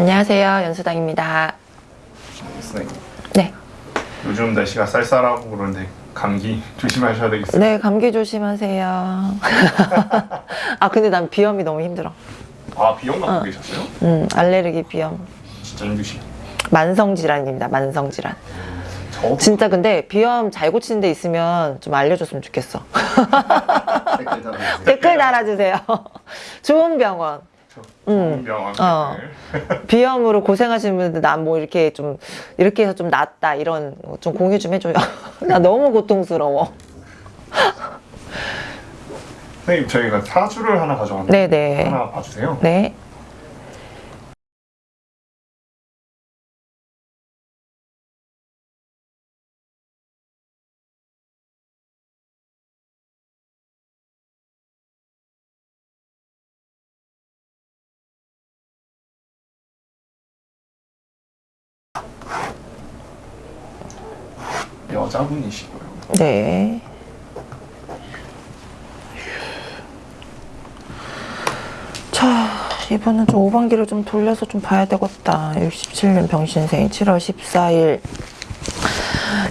안녕하세요. 연수당입니다. 선생님 네. 요즘 날씨가 쌀쌀하고 그런데 감기 조심하셔야 되겠어요 네, 감기 조심하세요. 아, 근데 난 비염이 너무 힘들어. 아 비염 갖고 어. 계셨어요? 음, 알레르기 비염. 진짜 힘드시 만성 질환입니다. 만성 질환. 저 진짜 근데 비염 잘 고치는 데 있으면 좀 알려줬으면 좋겠어. 댓글 달아주세요. 좋은 병원. 음. 어. 비염으로 고생하시는 분들 난뭐 이렇게 좀 이렇게 해서 좀 낫다 이런 거좀 공유 좀 해줘요. 나 너무 고통스러워. 선생님 저희가 사주를 하나 가져왔는데 네네. 하나 봐주세요 네. 여자분이시고요 네. 자, 이번은 좀 오반기를 좀 돌려서 좀 봐야 되겠다. 67년 병신생 7월 14일.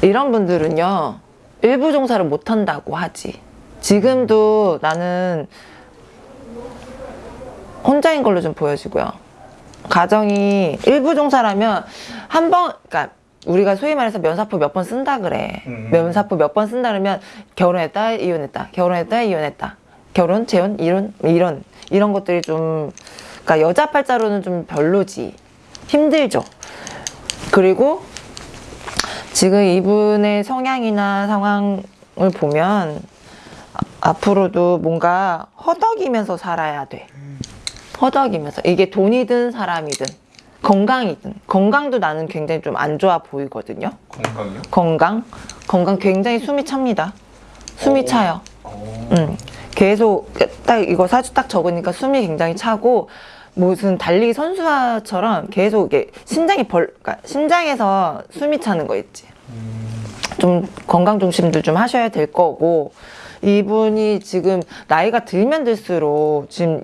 이런 분들은요, 일부 종사를 못 한다고 하지. 지금도 나는 혼자인 걸로 좀 보여지고요. 가정이 일부 종사라면 한 번, 그러니까 우리가 소위 말해서 면사포 몇 번 쓴다 그래. 음. 면사포 몇 번 쓴다 그러면 결혼했다, 이혼했다, 결혼했다, 이혼했다. 결혼, 재혼, 이혼, 이런 이런 것들이 좀 그러니까 여자 팔자로는 좀 별로지. 힘들죠. 그리고 지금 이분의 성향이나 상황을 보면 아- 앞으로도 뭔가 허덕이면서 살아야 돼. 허덕이면서 이게 돈이든 사람이든 건강이든 건강도 나는 굉장히 좀 안 좋아 보이거든요. 건강이요? 건강 건강 굉장히 숨이 찹니다. 숨이 오. 차요. 어. 음, 계속 딱 이거 사주 딱 적으니까 숨이 굉장히 차고 무슨 달리기 선수처럼 계속 이게 심장이 벌, 그러니까 심장에서 숨이 차는 거 있지. 음, 좀 건강 중심도 좀 하셔야 될 거고 이분이 지금 나이가 들면 들수록 지금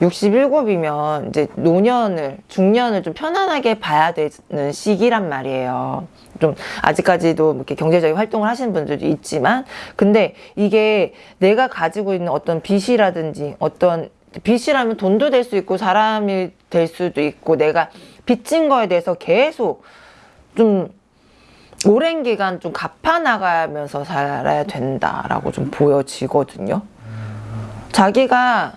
67이면 이제 노년을 중년을 좀 편안하게 봐야 되는 시기란 말이에요. 좀 아직까지도 이렇게 경제적인 활동을 하시는 분들도 있지만 근데 이게 내가 가지고 있는 어떤 빚이라든지 어떤 빚이라면 돈도 될 수 있고 사람이 될 수도 있고 내가 빚진 거에 대해서 계속 좀 오랜 기간 좀 갚아나가면서 살아야 된다라고 좀 보여지거든요. 자기가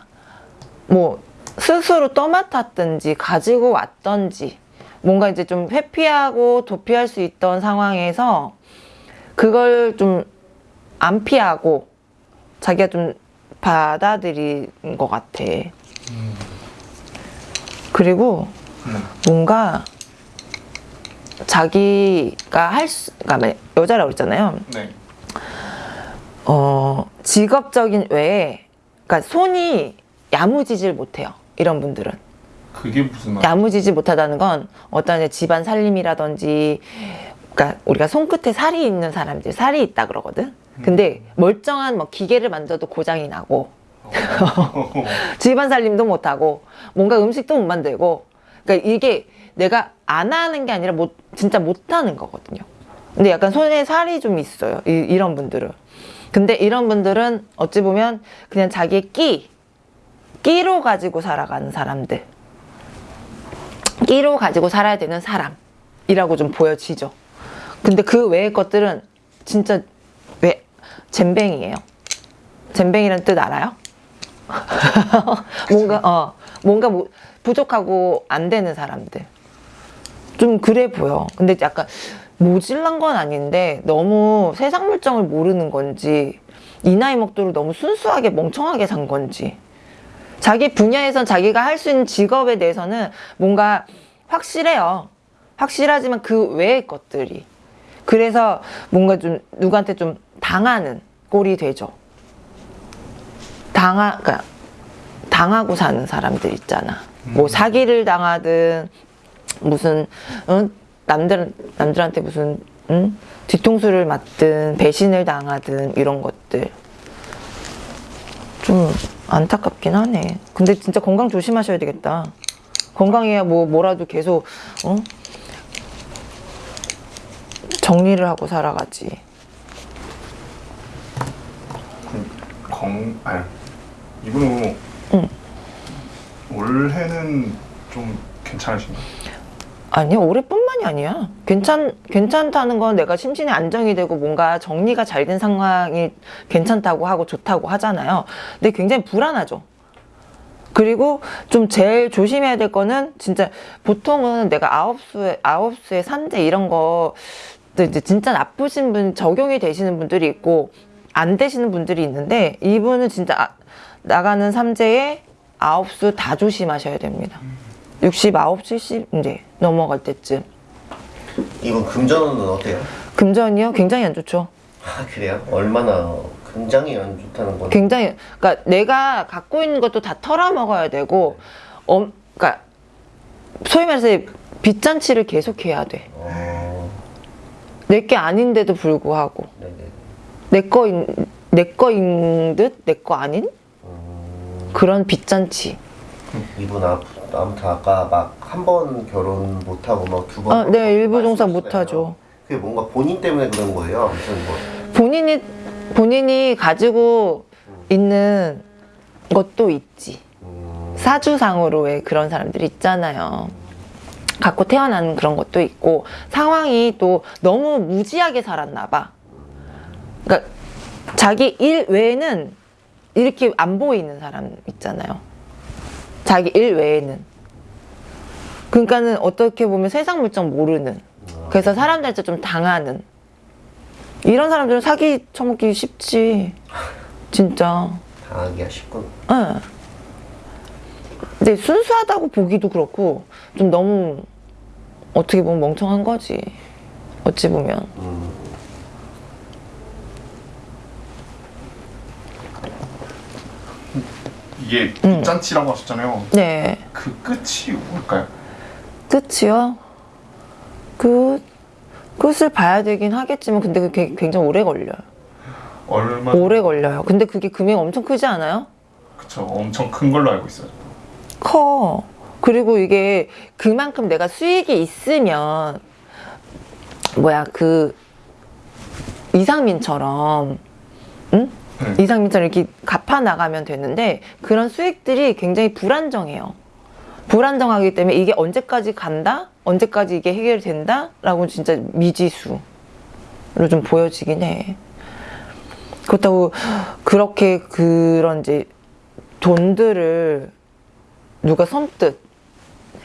뭐 스스로 떠맡았든지 가지고 왔던지 뭔가 이제 좀 회피하고 도피할 수 있던 상황에서 그걸 좀 안 피하고 자기가 좀 받아들인 것 같아. 그리고 네. 뭔가 자기가 할 수, 그러니까 여자라고 그랬잖아요. 네. 어, 직업적인 외에, 그러니까 손이 야무지질 못해요. 이런 분들은. 그게 무슨 말? 야무지지 못하다는 건 어떤 집안 살림이라든지, 그러니까 우리가 손끝에 살이 있는 사람들, 살이 있다 그러거든. 근데 멀쩡한 뭐 기계를 만져도 고장이 나고, 집안 살림도 못하고 뭔가 음식도 못 만들고 그러니까 이게 내가 안 하는 게 아니라 못 진짜 못하는 거거든요. 근데 약간 손에 살이 좀 있어요. 이, 이런 분들은. 근데 이런 분들은 어찌 보면 그냥 자기의 끼 끼로 가지고 살아가는 사람들. 끼로 가지고 살아야 되는 사람이라고 좀 보여지죠. 근데 그 외의 것들은 진짜 왜 잼뱅이에요. 잼뱅이라는 뜻 알아요? 뭔가 어 뭔가 뭐 부족하고 안 되는 사람들 좀 그래 보여. 근데 약간 모질란 건 아닌데 너무 세상 물정을 모르는 건지 이 나이 먹도록 너무 순수하게 멍청하게 산 건지. 자기 분야에선 자기가 할 수 있는 직업에 대해서는 뭔가 확실해요. 확실하지만 그 외의 것들이. 그래서 뭔가 좀 누구한테 좀 당하는 꼴이 되죠. 당하, 그러니까 당하고 사는 사람들 있잖아. 뭐 사기를 당하든 무슨 응? 남들 남들한테 무슨 응? 뒤통수를 맞든 배신을 당하든 이런 것들 좀 안타깝긴 하네. 근데 진짜 건강 조심하셔야 되겠다. 건강해야 뭐 뭐라도 계속 어? 정리를 하고 살아가지. 건 아니 이분은 응. 올해는 좀 괜찮으신가요? 아니야 올해뿐만이 아니야. 괜찮 괜찮다는 건 내가 심신이 안정이 되고 뭔가 정리가 잘 된 상황이 괜찮다고 하고 좋다고 하잖아요. 근데 굉장히 불안하죠. 그리고 좀 제일 조심해야 될 거는 진짜 보통은 내가 아홉 수에 아홉 수에 산재 이런 거 이제 진짜 나쁘신 분 적용이 되시는 분들이 있고 안 되시는 분들이 있는데 이분은 진짜 아- 나가는 삼재에 아홉 수 다 조심하셔야 됩니다. 69, 70 이제 넘어갈 때쯤 이분 금전운은 어때요? 금전이요 굉장히 안 좋죠. 아 그래요? 얼마나 굉장히 안 좋다는 건 굉장히 그러니까 내가 갖고 있는 것도 다 털어 먹어야 되고 어 그러니까 소위 말해서 빚잔치를 계속해야 돼. 어... 내게 아닌데도 불구하고 네네 내 거인 내 거인 듯 내 거 아닌 음... 그런 빚잔치. 이분 아, 아무튼 아까 막 한 번 결혼 못하고 막 두번 아, 네 일부 종사 못하죠. 그게 뭔가 본인 때문에 그런 거예요? 아무튼 뭐 본인이 본인이 가지고 있는 것도 있지. 음... 사주상으로 왜 그런 사람들이 있잖아요. 갖고 태어난 그런 것도 있고 상황이 또 너무 무지하게 살았나 봐. 그러니까 자기 일 외에는 이렇게 안 보이는 사람 있잖아요. 자기 일 외에는. 그러니까는 어떻게 보면 세상 물정 모르는. 그래서 사람들한테 좀 당하는. 이런 사람들은 사기 쳐먹기 쉽지. 진짜. 당하기가 응. 근데 순수하다고 보기도 그렇고 좀 너무 어떻게 보면 멍청한 거지. 어찌 보면. 음... 이게 음. 빚잔치라고 하셨잖아요. 네. 그 끝이 뭘까요? 끝이요? 끝. 끝을 봐야 되긴 하겠지만 근데 그게 굉장히 오래 걸려요. 얼마? 오래 걸려요. 근데 그게 금액 엄청 크지 않아요? 그쵸 엄청 큰 걸로 알고 있어요. 커. 그리고 이게 그만큼 내가 수익이 있으면 뭐야 그 이상민처럼 응? 응. 이상민처럼 이렇게 갚아 나가면 되는데 그런 수익들이 굉장히 불안정해요. 불안정하기 때문에 이게 언제까지 간다? 언제까지 이게 해결된다? 라고 진짜 미지수로 좀 보여지긴 해. 그렇다고 그렇게 그런 이제 돈들을 누가 선뜻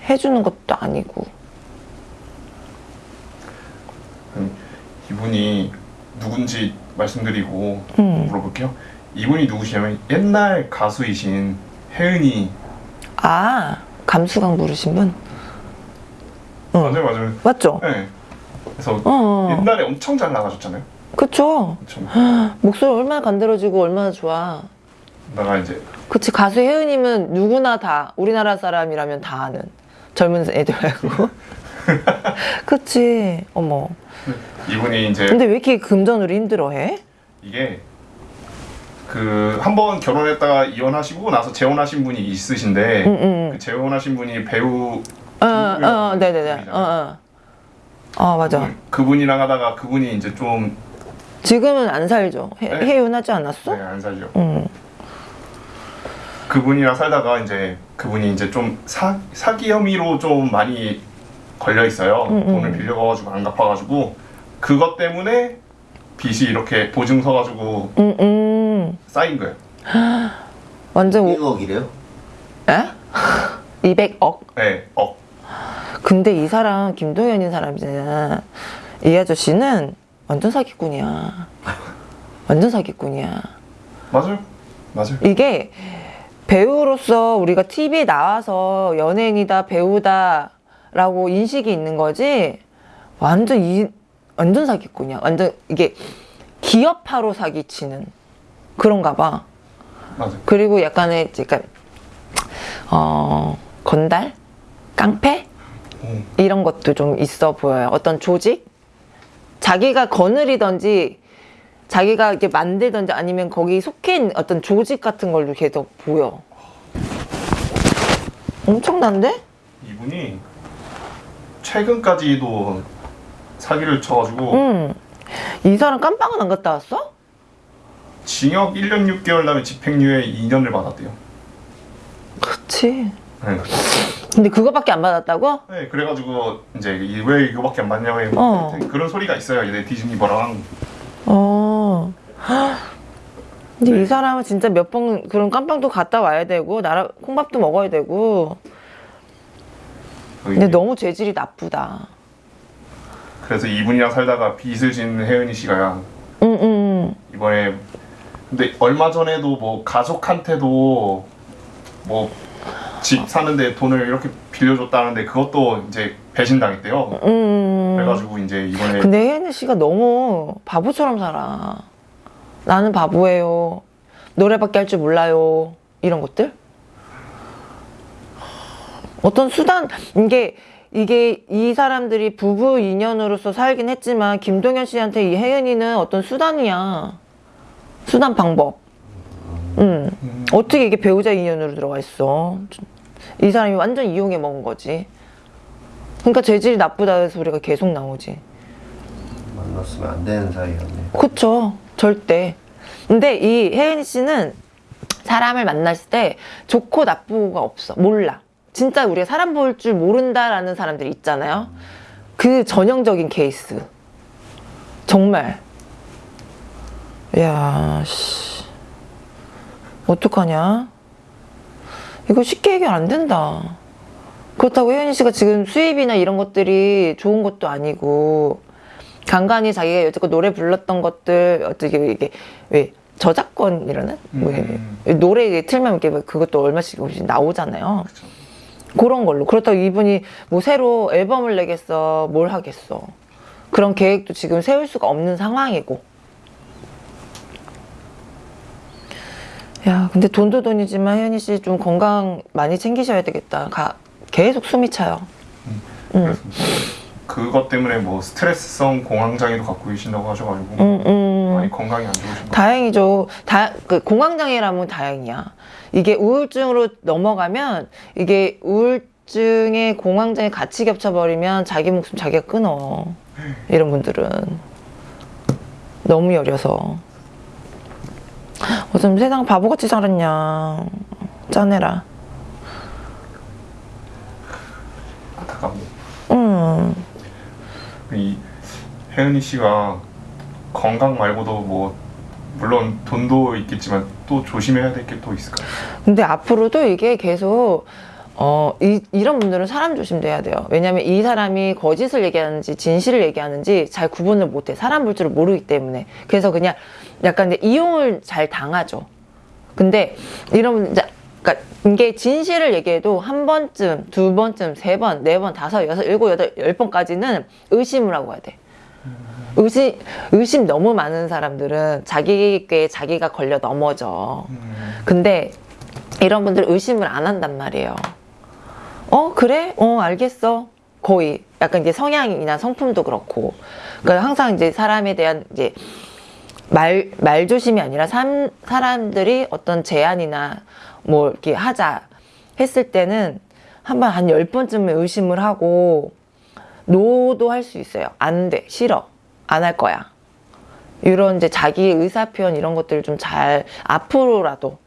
해주는 것도 아니고 이분이 누군지 말씀드리고 음. 물어볼게요. 이분이 누구시냐면 옛날 가수이신 혜은이 아 감수강 부르신 분 응. 맞아요 맞아요. 맞죠? 네. 그래서 어 옛날에 엄청 잘 나가셨잖아요. 그쵸. 목소리 얼마나 간드러지고 얼마나 좋아 나가 이제 그치 가수 혜은님은 누구나 다 우리나라 사람이라면 다 아는 젊은 애들 말고 그치 어머 이분이 이제 근데 왜 이렇게 금전으로 힘들어해? 이게 그 한 번 결혼했다가 이혼하시고 나서 재혼하신 분이 있으신데 응응 그 재혼하신 분이 배우 어, 어, 네네네 어, 어. 어 맞아 그분이랑 하다가 그분이 이제 좀 지금은 안 살죠 해, 네. 해윤하지 않았어? 네, 안 살죠. 응 그분이랑 살다가 이제 그분이 이제 좀 사, 사기 혐의로 좀 많이 걸려 있어요. 음, 음. 돈을 빌려가지고 안 갚아가지고 그것 때문에 빚이 이렇게 보증 서가지고 음, 음. 쌓인 거예요. 완전 오, 1억이래요? 에? 200억? 네, 억. 근데 이 사람 김동현인 사람이잖아. 이 아저씨는 완전 사기꾼이야. 완전 사기꾼이야. 맞아요, 맞아요. 이게 배우로서 우리가 TV에 나와서 연예인이다 배우다 라고 인식이 있는 거지. 완전 이 완전 사기꾼이야. 완전 이게 기업화로 사기치는 그런가 봐. 맞아요. 그리고 약간의 약간 어 건달, 깡패 오, 이런 것도 좀 있어 보여요. 어떤 조직, 자기가 거느리던지 자기가 이렇게 만들던지 아니면 거기 속해 있는 어떤 조직 같은 걸로 계속 보여. 엄청난데? 이분이 최근까지도 사기를 쳐가지고 응. 이 사람 깜빵은 안 갔다 왔어? 징역 1년 6개월 다음에 집행유예 2년을 받았대요. 그치. 네. 근데 그거밖에 안 받았다고? 네, 그래가지고 이제 이- 왜 이거밖에 안 받냐고 어. 그런 소리가 있어요. 이제 디즈니버랑 어. 근데 이 사람은 진짜 몇 번 그런 깜빵도 갔다 와야 되고 나라 콩밥도 먹어야 되고 근데 너무 죄질이 나쁘다. 그래서 이분이랑 살다가 빚을 진 혜은이 씨가 응, 응, 이번에 근데 얼마 전에도 뭐 가족한테도 뭐 집 사는데 돈을 이렇게 빌려줬다는데 그것도 이제 배신당했대요. 응, 응. 그래가지고 이제 이번에 근데 혜은이 씨가 너무 바보처럼 살아. 나는 바보예요. 노래밖에 할 줄 몰라요. 이런 것들? 어떤 수단, 이게, 이게 이 사람들이 부부 인연으로서 살긴 했지만, 김동현 씨한테 이 혜은이는 어떤 수단이야. 수단 방법. 음. 어떻게 이게 배우자 인연으로 들어가 있어? 이 사람이 완전 이용해 먹은 거지. 그러니까 재질이 나쁘다는 소리가 계속 나오지. 만났으면 안 되는 사이였네. 그쵸. 절대. 근데 이 혜은이 씨는 사람을 만났을 때 좋고 나쁘고가 없어. 몰라. 진짜 우리가 사람 볼 줄 모른다라는 사람들이 있잖아요. 그 전형적인 케이스. 정말. 야, 씨. 어떡하냐? 이거 쉽게 해결 안 된다. 그렇다고 혜은이 씨가 지금 수입이나 이런 것들이 좋은 것도 아니고, 간간히 자기가 여태껏 노래 불렀던 것들 어떻게 이게 왜 저작권이라는 왜 음. 노래 이게 틀면 이렇게 뭐 그것도 얼마씩 나오잖아요. 그 런 걸로. 그렇다고 이분이 뭐 새로 앨범을 내겠어 뭘 하겠어. 그런 계획도 지금 세울 수가 없는 상황이고. 야 근데 돈도 돈이지만 혜연이 씨 좀 건강 많이 챙기셔야 되겠다. 가, 계속 숨이 차요. 음. 그래서 그것 때문에 뭐 스트레스성 공황장애도 갖고 계신다고 하셔가지고. 음, 음. 많이 건강이 안 좋으신 것 다행이죠. 다, 그 공황장애라면 다행이야. 이게 우울증으로 넘어가면 이게 우울증에 공황장애 같이 겹쳐버리면 자기 목숨 자기가 끊어. 이런 분들은. 너무 여려서. 어쩜 세상 바보같이 살았냐. 짜내라. 안타깝네요. 음. 이 혜은이 씨가 건강 말고도 뭐 물론 돈도 있겠지만 또 조심해야 될 게 또 있을까요? 근데 앞으로도 이게 계속 어, 이, 이런 분들은 사람 조심돼야 돼요. 왜냐면 이 사람이 거짓을 얘기하는지 진실을 얘기하는지 잘 구분을 못해. 사람 볼 줄을 모르기 때문에. 그래서 그냥 약간 이용을 잘 당하죠. 근데 이런 분, 이제 그러니까 이게 진실을 얘기해도 한 번쯤, 두 번쯤, 세 번, 네 번, 다섯, 여섯, 일곱, 여덟, 열 번까지는 의심을 하고 해야 돼. 의심, 의심 너무 많은 사람들은 자기께 자기가 걸려 넘어져. 근데 이런 분들 의심을 안 한단 말이에요. 어, 그래? 어, 알겠어. 거의. 약간 이제 성향이나 성품도 그렇고. 그러니까 항상 이제 사람에 대한 이제 말, 말 조심이 아니라 삼, 사람들이 어떤 제안이나 뭐 이렇게 하자 했을 때는 한 번 한 열 번쯤은 의심을 하고 노도 할 수 있어요. 안 돼. 싫어. 안 할 거야. 이런 이제 자기 의사 표현 이런 것들을 좀 잘 앞으로라도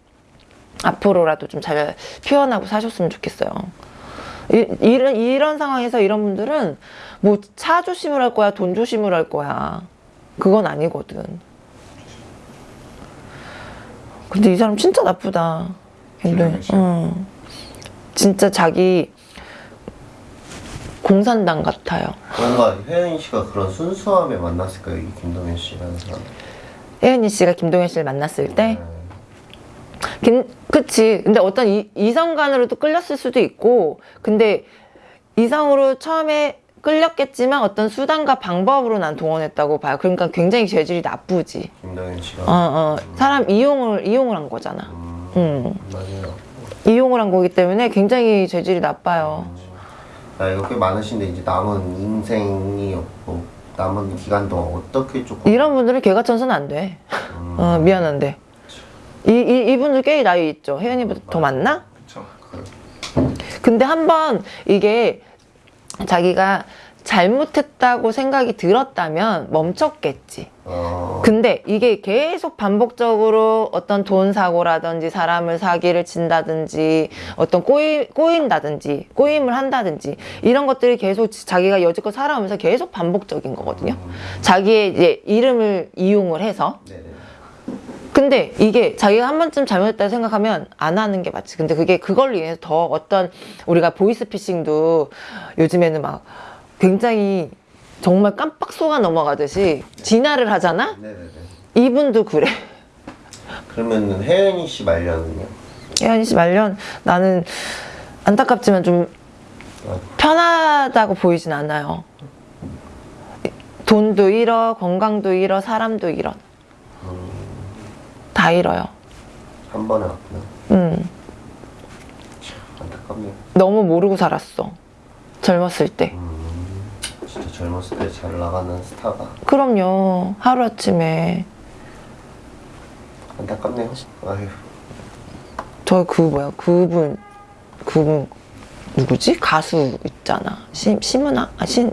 앞으로라도 좀 잘 표현하고 사셨으면 좋겠어요. 이, 이런 이런 상황에서 이런 분들은 뭐 차 조심을 할 거야, 돈 조심을 할 거야. 그건 아니거든. 근데 이 사람 진짜 나쁘다. 씨. 응. 진짜 자기 공산당 같아요. 뭔가 혜연 씨가 그런 순수함에 만났을까요? 이 김동현 씨라는 사람. 혜은이 씨가 김동현 씨를 만났을 때 네. 김, 그치. 근데 어떤 이, 이성간으로도 끌렸을 수도 있고, 근데 이성으로 처음에 끌렸겠지만 어떤 수단과 방법으로 난 동원했다고 봐요. 그러니까 굉장히 재질이 나쁘지. 김동현 씨가. 어, 어. 사람 이용을, 이용을 한 거잖아. 음, 음. 맞아요. 이용을 한 거기 때문에 굉장히 재질이 나빠요. 나이가 꽤 많으신데 이제 남은 인생이 없고 남은 기간 동안 어떻게 조금 이런 분들은 개가 천선 안 돼. 음, 어, 미안한데. 이, 이, 이분들 꽤 나이 있죠. 혜연이보다 더 많나? 그렇죠. 그- 근데 한번 이게 자기가 잘못했다고 생각이 들었다면 멈췄겠지. 어, 근데 이게 계속 반복적으로 어떤 돈 사고라든지 사람을 사기를 친다든지 어떤 꼬이, 꼬인다든지 꼬임을 한다든지 이런 것들이 계속 자기가 여지껏 살아오면서 계속 반복적인 거거든요. 자기의 이제 이름을 이용을 해서. 근데 이게 자기가 한 번쯤 잘못했다고 생각하면 안 하는 게 맞지. 근데 그게 그걸로 인해서 더 어떤 우리가 보이스피싱도 요즘에는 막 굉장히 정말 깜빡 속아 넘어가듯이 진화를 하잖아? 네네네. 이분도 그래. 그러면 혜연이 씨 말년은요? 혜연이 씨 말년 나는 안타깝지만 좀 편하다고 보이진 않아요. 돈도 잃어, 건강도 잃어, 사람도 잃어. 다 잃어요. 한 번에 왔구나. 음. 안타깝네요. 너무 모르고 살았어. 젊었을 때. 진 짜 젊었을 때 잘 나가는 스타가 그럼요. 하루아침에. 안타깝네요. 아휴. 저 그 뭐야, 그분, 그분, 누구지? 가수 있잖아. 시, 심은아? 아, 신.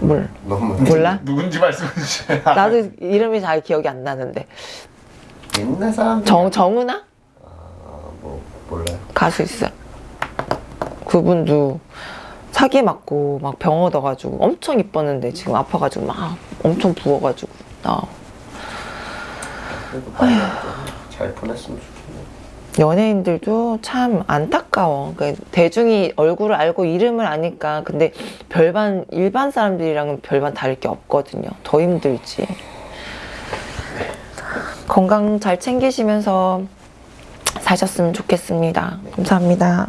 뭘. 너무 몰라? 누군지 말씀해 주세요. 나도 이름이 잘 기억이 안 나는데. 옛날 사람들 정, 정은아? 아, 뭐 몰라요. 가수 있어. 그분도 사기 맞고 막 병 얻어가지고 엄청 이뻤는데 지금 아파가지고 막 엄청 부어가지고 나 잘 보냈으면 좋겠네요. 연예인들도 참 안타까워. 그 대중이 얼굴을 알고 이름을 아니까 근데 별반 일반 사람들이랑은 별반 다를 게 없거든요. 더 힘들지. 건강 잘 챙기시면서 사셨으면 좋겠습니다. 감사합니다.